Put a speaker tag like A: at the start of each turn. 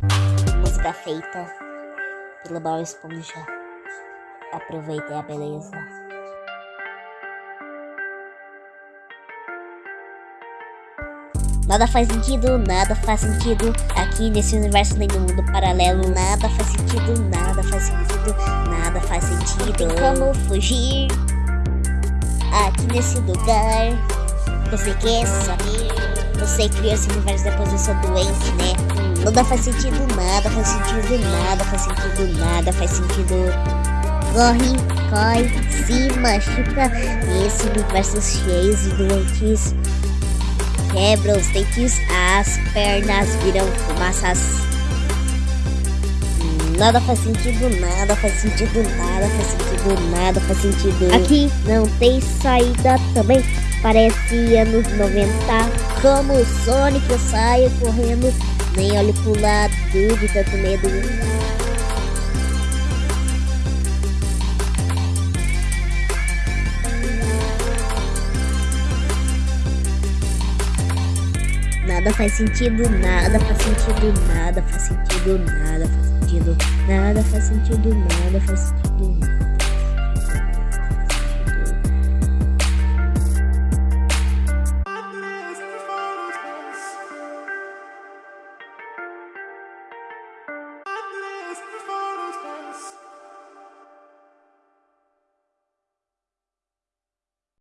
A: Música feita pelo Bob Esponja. Aproveitem a beleza. Nada faz sentido, nada faz sentido Aqui nesse universo nem no mundo paralelo Nada faz sentido, nada faz sentido Nada faz sentido Tem como fugir Aqui nesse lugar Você quer saber Você criou esse universo depois eu sou doente, né? Nada faz sentido, nada faz sentido Nada faz sentido, nada faz sentido Corre, corre, se machuca Nesse universo cheio de doentes quebra os dentes, as pernas viram fumaças. Nada faz sentido, nada faz sentido, nada faz sentido, nada faz sentido. Aqui não tem saída também, parece anos 90. Como o Sonic eu saio correndo, nem olho pro lado de tanto medo. Nada faz sentido, nada faz sentido, nada faz sentido, nada faz sentido, nada faz sentido, nada faz sentido. Nada faz sentido.